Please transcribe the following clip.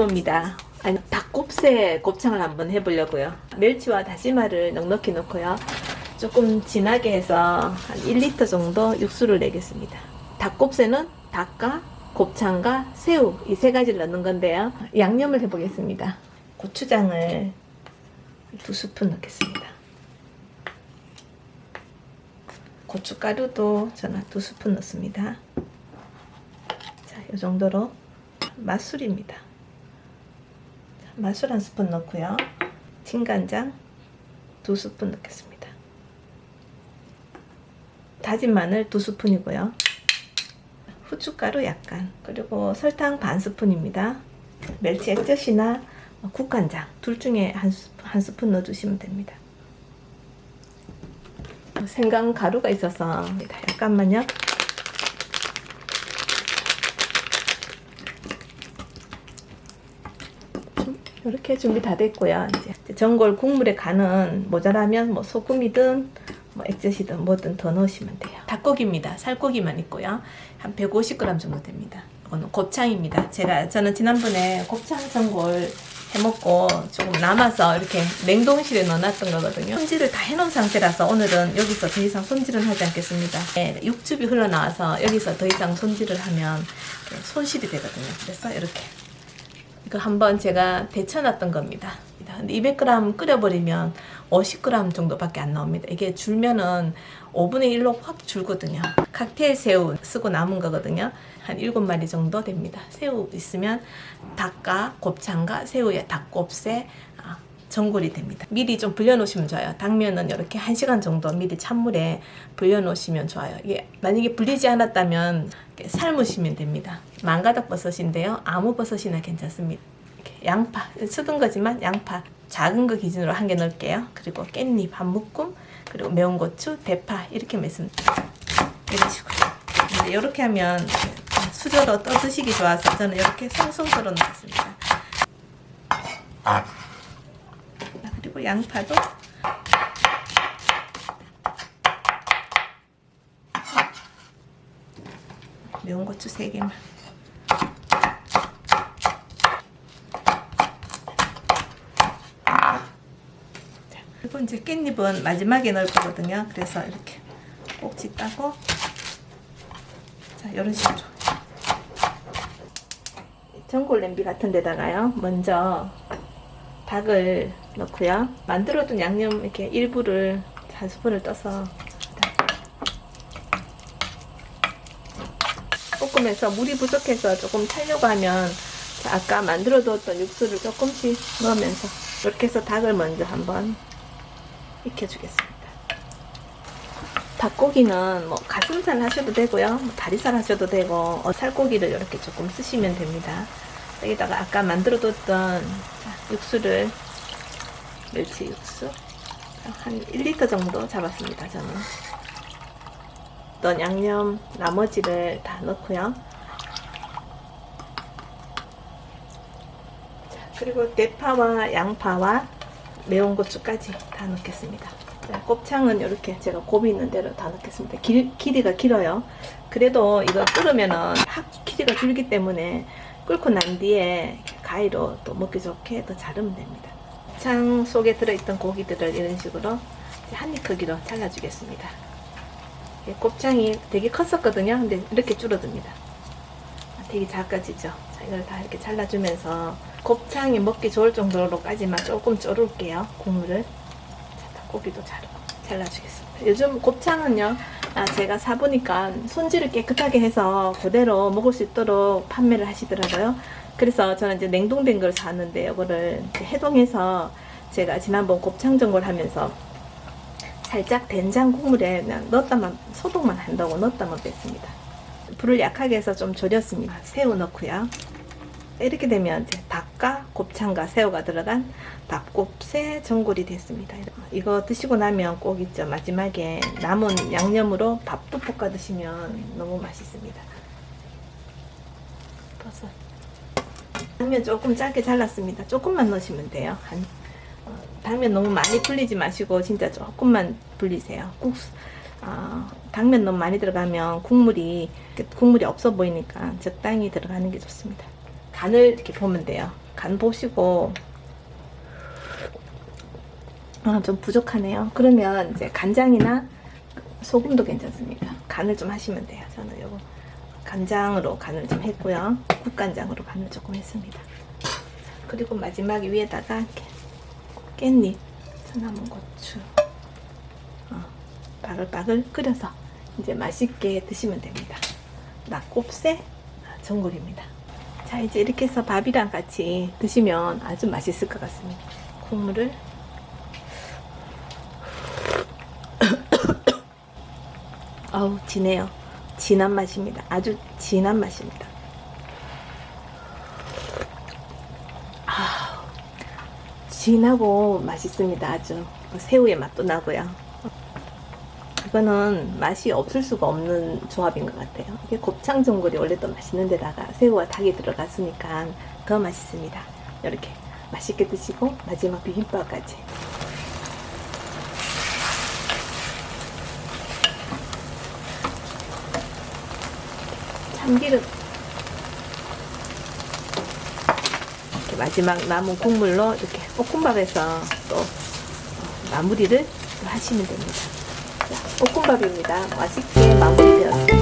다시마입니다. 아니, 닭곱새 곱창을 한번 해보려고요. 멸치와 다시마를 넉넉히 넣고요. 조금 진하게 해서 한 1리터 정도 육수를 내겠습니다. 닭곱새는 닭과 곱창과 새우 이 세 가지를 넣는 건데요. 양념을 해보겠습니다. 고추장을 두 스푼 넣겠습니다. 고춧가루도 저는 두 스푼 넣습니다. 자, 이 정도로 맛술입니다. 맛술 한 스푼 넣고요. 진간장 두 스푼 넣겠습니다. 다진 마늘 두 스푼이고요. 후춧가루 약간 그리고 설탕 반 스푼입니다. 멸치 액젓이나 국간장 둘 중에 한, 스푼, 한 스푼 넣어주시면 됩니다. 생강 가루가 있어서 약간만요. 이렇게 준비 다 됐고요. 이제 전골 국물에 간은 모자라면 뭐 소금이든 뭐 액젓이든 뭐든 더 넣으시면 돼요. 닭고기입니다. 살코기만 있고요. 한 150g 정도 됩니다. 이거는 곱창입니다. 제가 저는 지난번에 곱창 전골 해먹고 조금 남아서 이렇게 냉동실에 넣어놨던 거거든요. 손질을 다 해놓은 상태라서 오늘은 여기서 더 이상 손질은 하지 않겠습니다. 네, 육즙이 흘러나와서 여기서 더 이상 손질을 하면 손실이 되거든요. 그래서 이렇게 이거 한번 제가 데쳐놨던 겁니다. 근데 200g 끓여버리면 50g 정도밖에 안 나옵니다. 이게 줄면은 5분의 1로 확 줄거든요. 칵테일 새우 쓰고 남은 거거든요. 한 7마리 정도 됩니다. 새우 있으면 닭과 곱창과 새우에 닭곱새 아, 전골이 됩니다. 미리 좀 불려놓으시면 좋아요. 당면은 이렇게 1시간 정도 미리 찬물에 불려놓으시면 좋아요. 이게 만약에 불리지 않았다면 삶으시면 됩니다. 망가닥 버섯인데요. 아무 버섯이나 괜찮습니다. 양파, 쓰던 거지만 양파 작은 거 기준으로 한 개 넣을게요. 그리고 깻잎 한 묶음, 그리고 매운 고추, 대파 이렇게 넣습니다. 이런 식으로. 근데 이렇게 하면 수저로 떠 드시기 좋아서 저는 이렇게 송송 썰어 놓겠습니다. 그리고 양파도 매운 고추 3개만 그리고 이제 깻잎은 마지막에 넣을 거거든요. 그래서 이렇게 꼭지 따고 자 이런 식으로 전골 냄비 같은 데다가요. 먼저 닭을 넣고요. 만들어둔 양념 이렇게 일부를 한 스푼을 떠서 볶으면서 물이 부족해서 조금 타려고 하면 아까 만들어 두었던 육수를 조금씩 넣으면서 이렇게 해서 닭을 먼저 한번 익혀주겠습니다. 닭고기는 뭐 가슴살 하셔도 되고요. 뭐 다리살 하셔도 되고 어, 살고기를 이렇게 조금 쓰시면 됩니다. 여기다가 아까 만들어 뒀던 육수를 멸치 육수 한 1리터 정도 잡았습니다. 저는 어떤 양념 나머지를 다 넣고요. 그리고 대파와 양파와 매운 고추까지 다 넣겠습니다. 자, 곱창은 이렇게 제가 고비 있는 대로 다 넣겠습니다. 길, 길이가 길어요. 그래도 이거 끓으면은 확 길이가 줄기 때문에 끓고 난 뒤에 가위로 또 먹기 좋게 더 자르면 됩니다. 곱창 속에 들어있던 고기들을 이런 식으로 한 입 크기로 잘라주겠습니다. 곱창이 되게 컸었거든요. 근데 이렇게 줄어듭니다. 되게 작아지죠. 자, 이걸 다 이렇게 잘라주면서 곱창이 먹기 좋을 정도로까지만 조금 졸을게요. 국물을. 자, 고기도 자르고 잘라주겠습니다. 요즘 곱창은요. 아, 제가 사보니까 손질을 깨끗하게 해서 그대로 먹을 수 있도록 판매를 하시더라고요. 그래서 저는 이제 냉동된 걸 샀는데 이거를 해동해서 제가 지난번 곱창 전골 하면서 살짝 된장 국물에 넣었다만 소독만 한다고 넣었다만 뺐습니다. 불을 약하게 해서 좀 졸였습니다. 새우 넣고요. 이렇게 되면 이제 닭과 곱창과 새우가 들어간 닭곱새 전골이 됐습니다. 이거 드시고 나면 꼭 있죠. 마지막에 남은 양념으로 밥도 볶아 드시면 너무 맛있습니다. 버섯. 당면 조금 짧게 잘랐습니다. 조금만 넣으시면 돼요. 한 당면 너무 많이 불리지 마시고 진짜 조금만 불리세요. 국수 어, 당면 너무 많이 들어가면 국물이 국물이 없어 보이니까 적당히 들어가는 게 좋습니다. 간을 이렇게 보면 돼요. 간 보시고 아, 좀 부족하네요. 그러면 이제 간장이나 소금도 괜찮습니다. 간을 좀 하시면 돼요. 저는 간장으로 간을 좀 했고요. 국간장으로 간을 조금 했습니다. 그리고 마지막에 위에다가 깻잎, 소나무 고추 어, 바글바글 끓여서 이제 맛있게 드시면 됩니다. 낙곱새 전골입니다. 자 이제 이렇게 해서 밥이랑 같이 드시면 아주 맛있을 것 같습니다. 국물을 아우 진해요. 진한 맛입니다. 아주 진한 맛입니다. 아, 진하고 맛있습니다. 아주 새우의 맛도 나고요. 이거는 맛이 없을 수가 없는 조합인 것 같아요. 이게 곱창 전골이 원래 또 맛있는 데다가 새우와 닭이 들어갔으니까 더 맛있습니다. 이렇게 맛있게 드시고 마지막 비빔밥까지. 참기름 이렇게 마지막 남은 국물로 이렇게 볶음밥에서 또 어, 마무리를 하시면 됩니다. 자, 볶음밥입니다. 맛있게 마무리되었습니다.